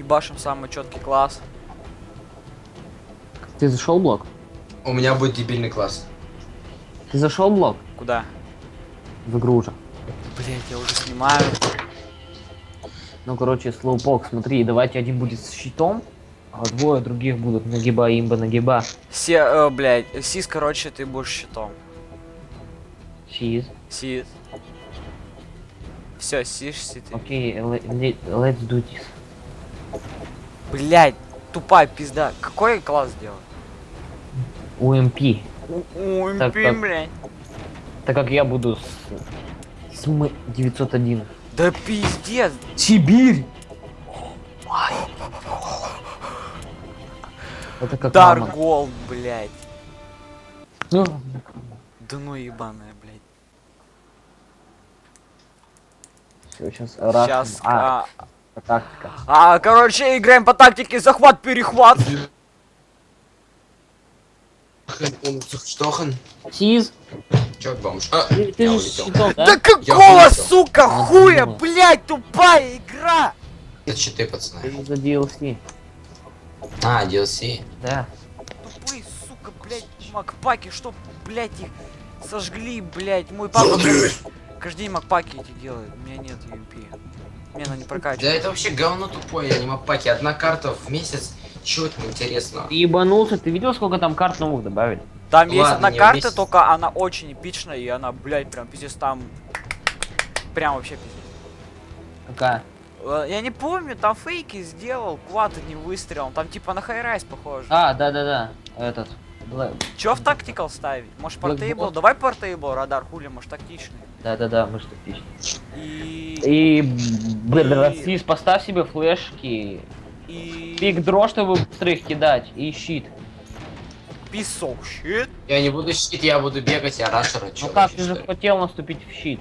Ебашим самый четкий класс. Ты зашел блок? У меня будет дебильный класс. Ты зашел блок? Куда? В игру уже. Блять, я уже снимаю. Ну, короче, слоупок, смотри, давайте один будет с щитом, а двое других будут нагиба, имба, нагиба. Се, э, блядь, Сис, короче, ты будешь щитом. Чиз. Сис. Все, сишь, си ты. Окей, le- let's do this. Блять, тупая пизда. Какой класс сделал? Ой, Так, блин, так. блядь. Так как я буду с... с М 901. Да пиздец. Сибирь! Это как мама. Даргол, блядь. Ну, Да ну ебаная, блядь. все, сейчас Сейчас. А, А, тактика. а, короче, играем по тактике захват-перехват. Штохан. Сиз, Чё, бомж? А, ты, ты я же щитом, да? Да Я какого, вылетел. сука, хуя, блядь, тупая игра? Это щиты, пацаны. Ты за DLC. А, DLC. Да. Тупые, сука, блядь, макпаки, что, блядь, их сожгли, блядь. Мой папа каждый день макпаки эти делает. У меня нет UMP. Мне она не Да прокачивает. это вообще говно тупое, аниме паки. Одна карта в месяц. Чего это интересно? Ты ебанулся, ты видел, сколько там карт новых добавили? Там есть Ладно, одна не карта, вместе. только она очень эпичная, и она, блядь, прям пиздец там... Прям вообще пиздец. Какая? Э, Я не помню, там фейки сделал, квад не выстрелом. Там типа на хайрайс похоже. А, да-да-да, этот. Бла- Чё в тактикал ставить? Может портейбл? Давай портейбл, радар, хули, может тактичный. Да-да-да, мы же тактичны. И... И, блин, Сиз, поставь себе флешки, И... пик дро, чтобы быстро их кидать, и щит. Писок, щит. Я не буду щит, я буду бегать, я рашера. Чё Ну как, ты же хотел наступить в щит.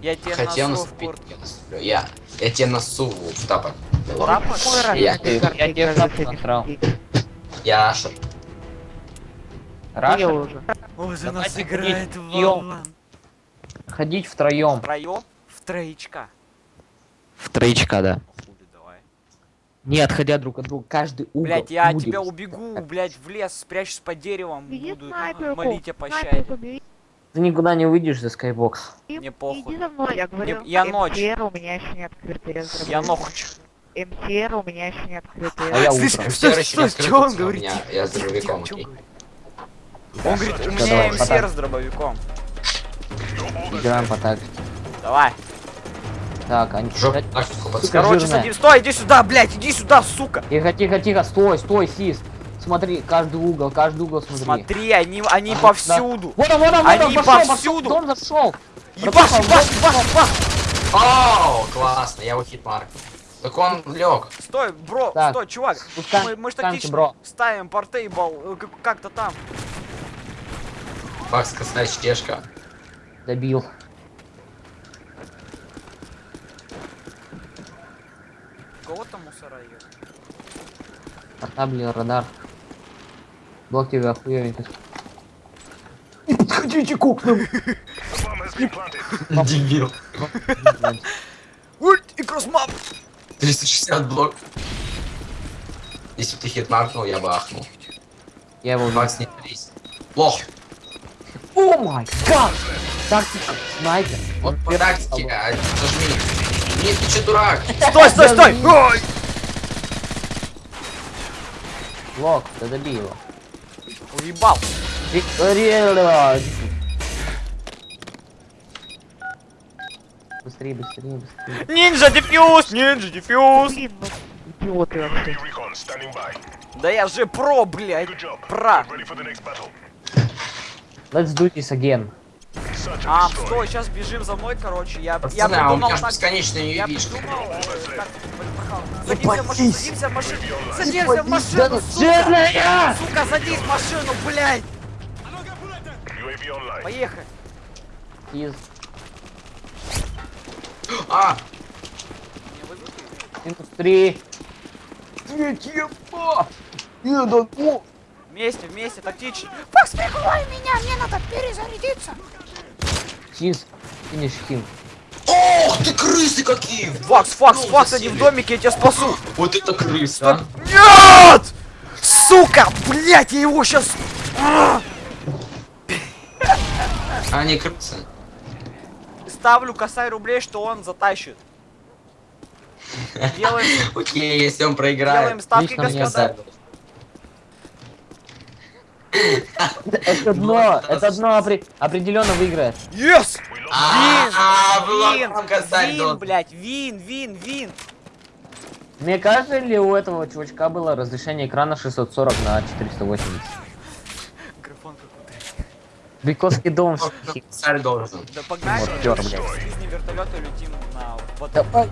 Я тебе Хотел носу в наступить. я наступлю. Я. Я тебе носу в тапок. Тапок? Я, Ты- я тебе шапку насрал. я рашер. Раша, Ой, за Давайте нас ходить играет. Вован. ходить втроем. Втроем? В троечка. В троечка, да. Не отходя друг от друга, каждый угол. Блять, я от будет. тебя убегу, блять, в лес, спрячусь под деревом, Иди буду снайперку, молить о пощаде. Ты никуда не выйдешь за скайбокс. Мне похуй. Иди за мной, я говорю. Не- я ночь. МТР у меня еще не открытый. Я, нохч. МТР у меня еще не открытый. А я Слышь, утром. Что, Все что, еще что он говорит? Я с дробовиком, окей. Он говорит, у меня давай, МСР с дробовиком. Играем по тактике. Давай. Так, они... Сука, Короче, жирная. садись. Стой, иди сюда, блять, иди сюда, сука. Тихо, тихо, тихо, стой, стой, Сис. Смотри, каждый угол, каждый угол смотри. Смотри, они, они А, повсюду. Вот он, вот он, вот Они он, пошел, пошел, повсюду. дом зашел. Ебаш, ебаш, ебаш, ебаш. Оу, классно, я его хитмарк. Так он лег. Стой, бро, Так, стой, чувак. спускаем- Мы, мы ж спускаемся, тактично бро. ставим портейбл э, как- как-то там. Макс, косная чешка. Добил. Кого там мусора ё? Портабли, радар. Блок тебе охуевенько. Не подходите к окнам. Дебил. Ульт и кроссмап. 360 блок. Если бы ты хитмаркнул, я бы ахнул. Я его Макс, не трись. Лох. Май гад! Тактика, снайпер. Вот по тактике, а, зажми. Нет, ты че дурак? Стой, стой, стой. Ой. Блок, да добей его. Уебал. Быстрее, быстрее, быстрее. Нинджа дефьюз, нинджа дефьюз. Идиоты. Да я же про, блядь. Про. Ready for the next battle. Let's do this again. А, стой, сейчас бежим за мной, короче. Я, я Пацаны, а у придумал же так- бесконечная Я придумал, э, как Садимся в машину, садимся в машину, садимся в машину, сука! Жирная! Сука, садись в машину, блядь! Поехали! Из А, минус три. Третье! Еду по! Вместе, вместе, тактично. Прикрой меня, мне надо перезарядиться! Сиз, финиш хим. Ох ты, крысы какие! Факс, факс, Ну, факс, они в домике, я тебя спасу! Вот это крыса, а. Нет! Сука! Блять, я его сейчас... А, не крысы. Ставлю косарь рублей, что он затащит. Делаем, Окей, если он проиграет. делаем ставки, господа. Это дно, это дно опре- определенно выиграет. Yes! А, а, Вин! Вин, блять, вин, вин, вин! Мне кажется, ли у этого чувачка было разрешение экрана 640 на 480? Графон какой-то. Дом. Вот Косарь должен. Да погнали, блядь. из вертолета летим на... Давай.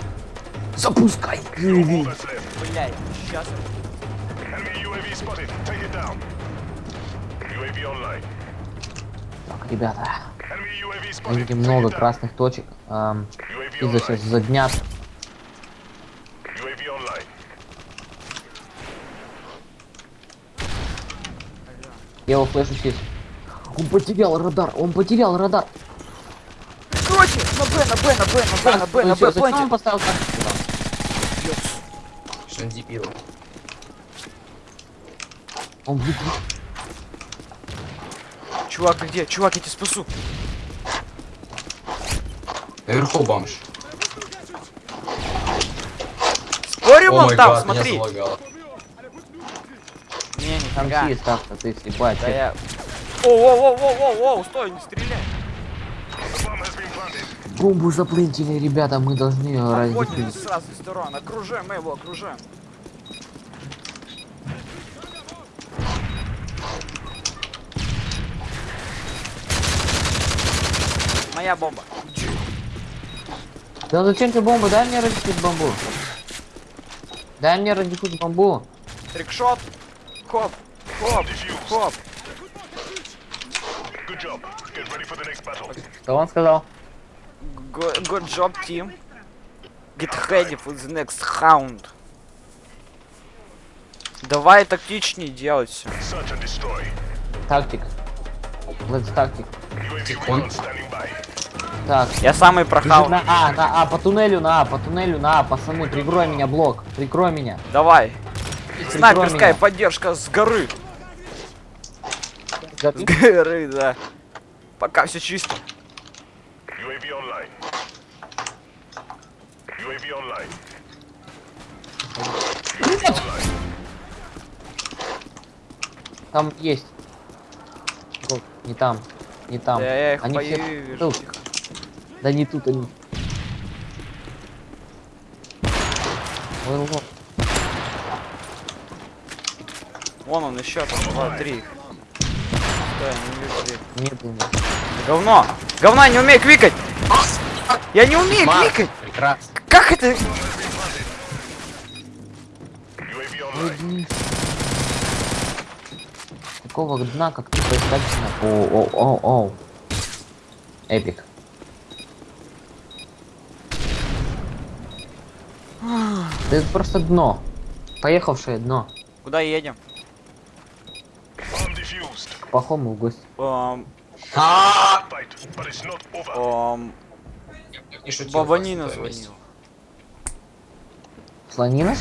Запускай. Блядь, сейчас... Enemy UAV spotted. Take it down. UAV online. Так, ребята, видим Take много красных точек. UAV Из-за сейчас online. за дня. UAV online. Я его флешу здесь. Он потерял радар, он потерял радар. Короче, на Б, на Б, на Б, на Б, на Б, на Б, зачем он поставил? Что он дебил. Он выиграл. Чувак, где? Чувак, я тебя спасу. Наверху бомж. Спорим О он там, меня смотри. залагало. Не, Там нифига. есть так-то, ты слепая. Да я... Оу-оу-оу-оу-оу, стой, не стреляй. The bomb has been planted. Бомбу заплентили, ребята, мы должны ее Обходим раздефить. с разных сторон, окружаем мы его, окружаем. Моя бомба. Да зачем тебе бомба? Дай мне раздефить бомбу. Дай мне раздефить бомбу. Trickshot. Хоп. Хоп. Хоп. Что он сказал? Go- Good job, team. Get ready for the next round. Давай тактичнее делать все. Тактик. Let's by. Так. Я самый прохал. на А, на А, по туннелю на А, по туннелю на А, пацаны, прикрой меня, блок, прикрой меня. Давай. Прикрой Снайперская меня. поддержка с горы. С горы, да. Пока все чисто. UAV online. UAV online. UAV online. Там есть. Не там, не там. Да я их Они все боюсь, вижу. тут. Да не тут они. Ой, лох. Вон он еще там, два, три. Я не вижу. Нет. Да Говно! Говна, не умею кликать! Я не умею Марк, кликать! прекрасно. Как это? Какого дна, как ты поискать на... О, о, о, о. Эпик. Да это просто дно. Поехавшее дно. Куда едем? К плохому в гости. Эм, А, Fight, but it's not over. эм, я не шутил, Баба просто Нина в том месте. звонила. Слонина?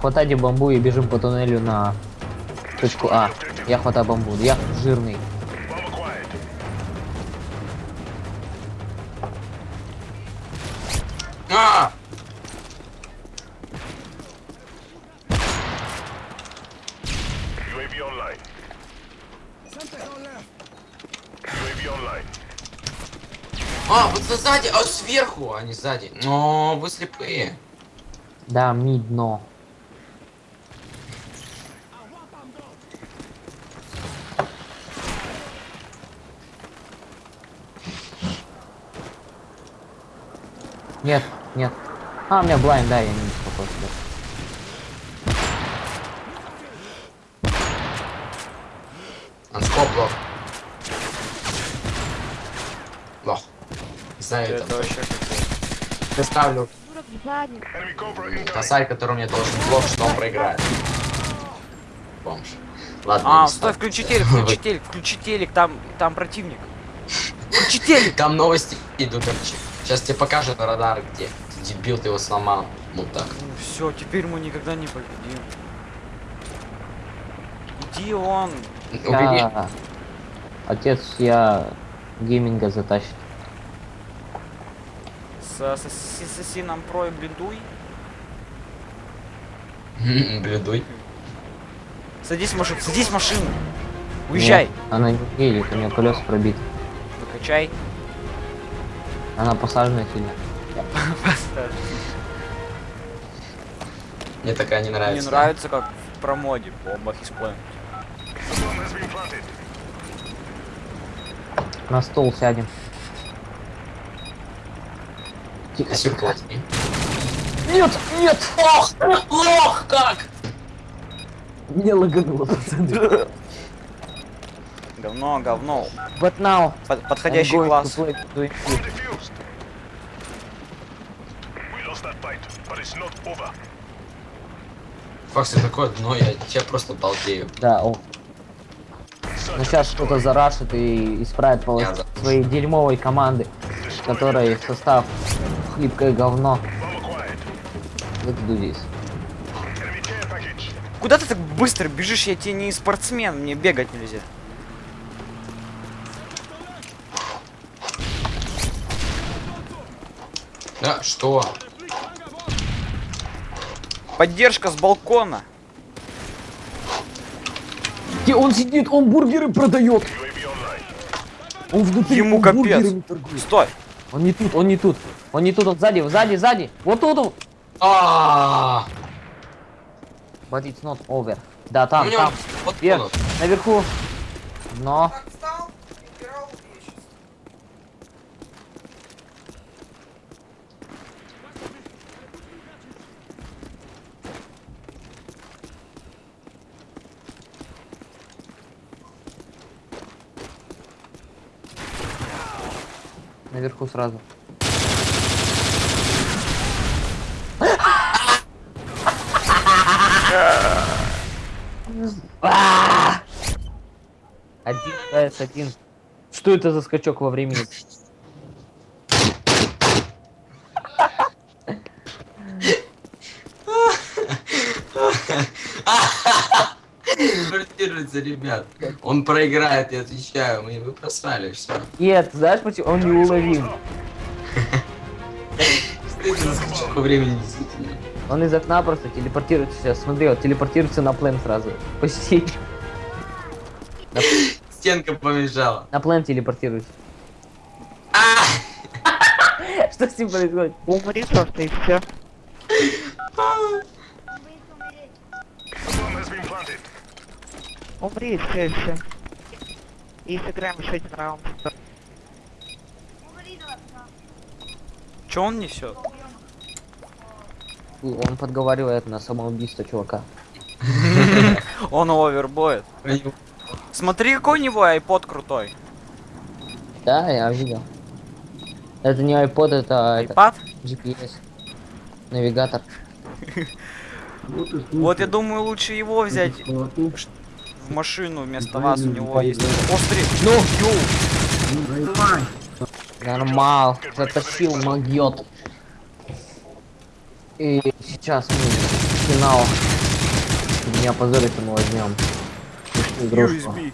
Хватайте бамбу и бежим по туннелю на точку А. Я хватаю бамбу. Я жирный. А! А, вот за- сзади, а сверху, а не сзади. О, вы слепые. Да, ми дно. Нет, нет. А, у меня блайн, да, я не беспокоюсь. Анскоп лох. Лох. Не знаю, Это это. вообще. Я ставлю косарь, который мне должен блок, что он проиграет. Бомж. Ладно, А, стой, включи телек, включи телек, включи телек, там, там противник. Включи телек! Там новости идут, короче. Сейчас тебе покажут радар где. Ты дебил, ты его сломал. Вот так. Ну все, теперь мы никогда не победим. Иди он. Я- Отец я гейминга затащит. С, ассасином про и бледуй. Бледуй. Садись в машину, садись в машину. Уезжай. Нет, она не едет, у нее колеса пробиты. Выкачай. Она посажена сильно. Мне такая не нравится. Мне нравится, как в промоде бомбах planted. На стол сядем. Тихо, тихо. Нет, нет! Лох! Лох как! Не лагануло, пацаны. Говно, говно. But now, Под- подходящий класс. Факс, такое дно, я тебя просто балдею. Да, о. Search Ну сейчас кто-то зарашит и исправит полос своей дерьмовой команды, которой состав хлипкое говно. Выкиду здесь. Куда ты так быстро бежишь? Я тебе не спортсмен, мне бегать нельзя. Да, что? Поддержка с балкона. Где он сидит, он бургеры продает. Он внутри Ему он капец. Стой. Он не тут, он не тут. Он не тут, он сзади, сзади, сзади. Вот тут он. А, But it's not over. Да, там, там. вот Вверх, наверху. Но. Наверху сразу. Один КС один. Что это за скачок во времени? Квартируется, ребят. Он проиграет, я отвечаю. Мы вы просрали все. Нет, знаешь почему? Он неуловим. За скачок во времени действительно? Он из окна просто телепортируется сейчас. Смотри, вот телепортируется на плен сразу. Почти. Стенка помешала. На плен телепортируется. Что с ним происходит? Умри просто и все. Умри и все, и все. И сыграем еще один раунд. Че он несет? Он подговаривает на самоубийство чувака. Он овербоет. Смотри, какой у него iPod крутой. Да, я видел. Это не iPod, это, iPad? GPS. Навигатор. Вот я думаю, лучше его взять машину вместо вас. У него есть острый. Ну, Нормал. Затащил могет. И сейчас мы финал. Не опозориться мы возьмем. USB.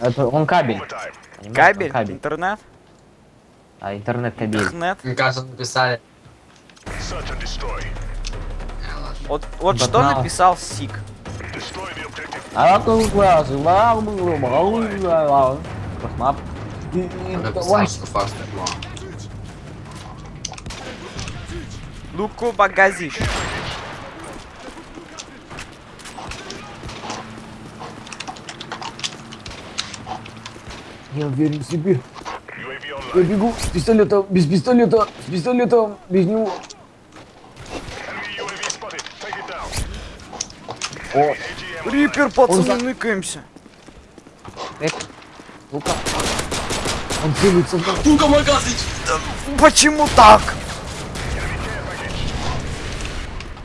Это он кабель. Понимаешь? Кабель? Он кабель. Интернет? А интернет кабель. Интернет? Мне кажется, написали. Вот, вот что написал Сик. А лау, лау, лау. Космап. Он написал, Давай. Луку багазиш. Я уверен в себе. Я бегу с пистолета, без пистолета, с пистолетом, без него. О. Рипер, пацаны, за- ныкаемся. эк. Ну-ка. Он целится в нас. Сука, мой газыч! Почему так?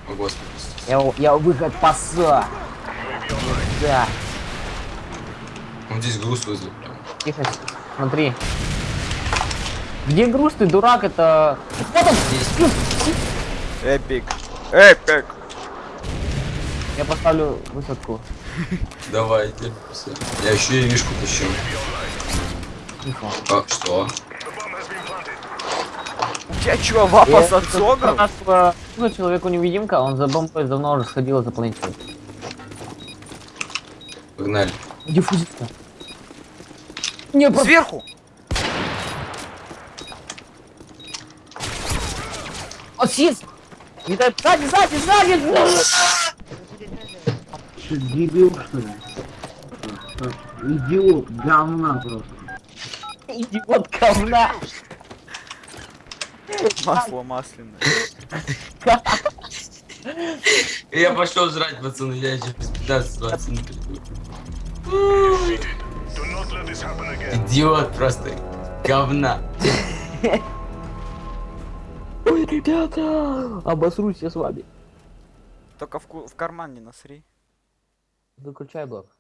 О, господи. Я, я выход паса. Да. Он здесь груз вызвал прям. Тихо, смотри. Где груз ты, дурак, это... Вот он! Здесь. Эпик. Эпик. Я поставлю высотку. Давайте. Я еще и вишку пущу. Тихо. А, что? Тебя чё, вапа с Я-? Нашего ну, человеку-невидимка, он за бомбой давно уже сходил за планетой. Погнали. Где фузит-то? Не, просто... Сверху. Он! Не дай... Сзади, сзади, сзади! Что, дебил, что ли? Что, Идиот, говна просто. Идиот говна! Масло масляное. Я пошел жрать, пацаны, я еще без 15-20 минут приду. Do not let this happen again. Идиот просто. Говна. Ой, ребята! Обосрусь я с вами. Только в, ку- в карман не насри. Выключай блок.